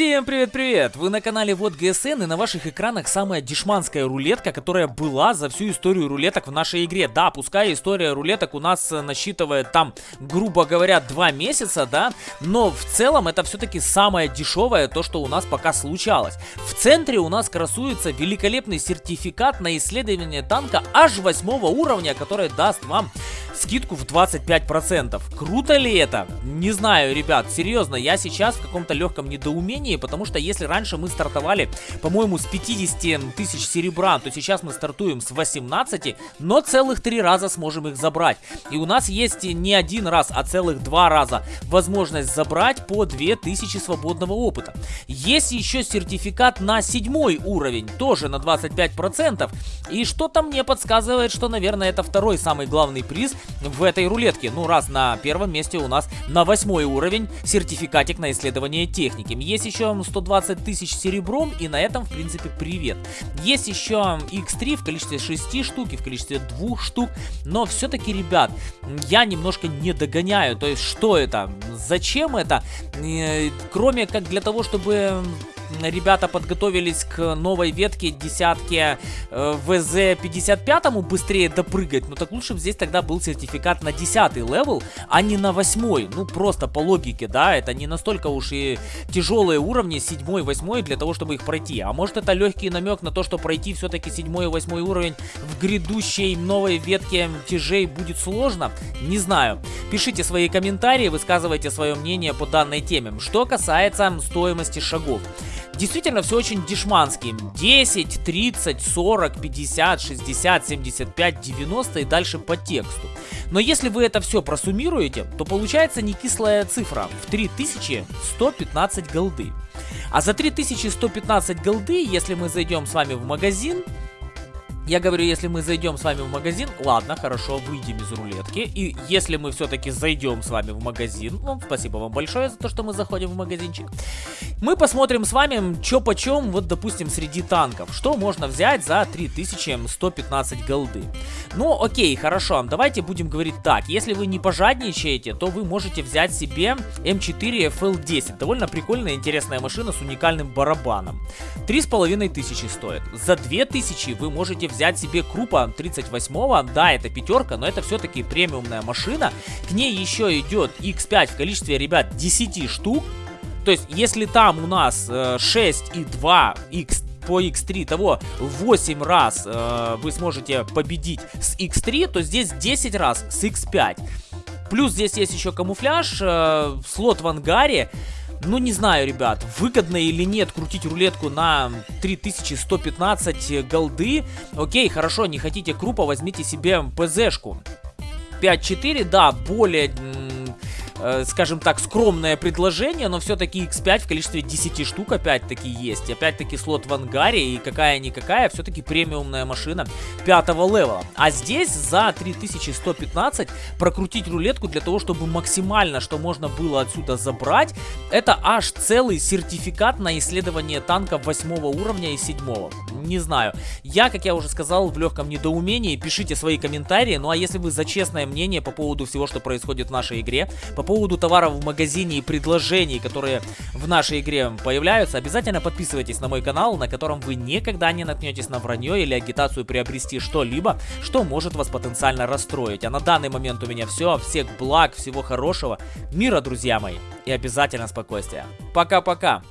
Всем привет-привет! Вы на канале Вот ГСН и на ваших экранах самая дешманская рулетка, которая была за всю историю рулеток в нашей игре. Да, пускай история рулеток у нас э, насчитывает там, грубо говоря, два месяца, да, но в целом это все-таки самое дешевое, то, что у нас пока случалось. В центре у нас красуется великолепный сертификат на исследование танка аж восьмого уровня, который даст вам скидку в 25%. Круто ли это? Не знаю, ребят, серьезно, я сейчас в каком-то легком недоумении, потому что если раньше мы стартовали, по-моему, с 50 тысяч серебра, то сейчас мы стартуем с 18, но целых три раза сможем их забрать. И у нас есть не один раз, а целых два раза возможность забрать по 2000 свободного опыта. Есть еще сертификат на седьмой уровень, тоже на 25%. И что-то мне подсказывает, что, наверное, это второй самый главный приз в этой рулетке. Ну, раз на первом месте у нас на восьмой уровень сертификатик на исследование техники. Есть еще 120 тысяч серебром, и на этом, в принципе, привет. Есть еще X3 в количестве 6 штук и в количестве 2 штук, но все-таки, ребят, я немножко не догоняю. То есть, что это? Зачем это? Э, кроме как для того, чтобы ребята подготовились к новой ветке десятки э, ВЗ-55 быстрее допрыгать, ну так лучше бы здесь тогда был сертификат на 10 level, а не на 8. Ну просто по логике, да, это не настолько уж и тяжелые уровни 7 8 для того, чтобы их пройти. А может это легкий намек на то, что пройти все-таки 7 и 8 уровень в грядущей новой ветке тяжей будет сложно? Не знаю. Пишите свои комментарии, высказывайте свое мнение по данной теме. Что касается стоимости шагов. Действительно, все очень дешмански. 10, 30, 40, 50, 60, 75, 90 и дальше по тексту. Но если вы это все просуммируете, то получается не кислая цифра в 3115 голды. А за 3115 голды, если мы зайдем с вами в магазин, я говорю, если мы зайдем с вами в магазин, ладно, хорошо, выйдем из рулетки. И если мы все-таки зайдем с вами в магазин, ну, спасибо вам большое за то, что мы заходим в магазинчик. Мы посмотрим с вами, что почем, вот, допустим, среди танков. Что можно взять за 3115 голды. Ну, окей, хорошо, давайте будем говорить так. Если вы не пожадничаете, то вы можете взять себе М4 FL10. Довольно прикольная, интересная машина с уникальным барабаном. 3500 стоит. За 2000 вы можете взять себе Крупа 38-го, да, это пятерка, но это все-таки премиумная машина. К ней еще идет X5 в количестве, ребят, 10 штук. То есть, если там у нас э, 6 и 2 X по X3 того 8 раз э, вы сможете победить с X3, то здесь 10 раз с X5. Плюс здесь есть еще камуфляж, э, слот в ангаре. Ну, не знаю, ребят, выгодно или нет крутить рулетку на 3115 голды. Окей, хорошо, не хотите крупа, возьмите себе ПЗшку. 5-4, да, более э, скажем так, скромное предложение, но все-таки X5 в количестве 10 штук опять-таки есть. Опять-таки слот в ангаре и какая-никакая, все-таки премиумная машина пятого левела. А здесь за 3115 прокрутить рулетку для того, чтобы максимально, что можно было отсюда забрать, это аж целый сертификат на исследование танка 8 уровня и 7. Не знаю. Я, как я уже сказал, в легком недоумении. Пишите свои комментарии. Ну а если вы за честное мнение по поводу всего, что происходит в нашей игре, по поводу товаров в магазине и предложений, которые в нашей игре появляются, обязательно подписывайтесь на мой канал, на котором вы никогда не наткнетесь на вранье или агитацию приобрести что-либо, что может вас потенциально расстроить. А на данный момент у меня все. Всех благ, всего хорошего, мира, друзья мои, и обязательно спокойствия. Пока-пока!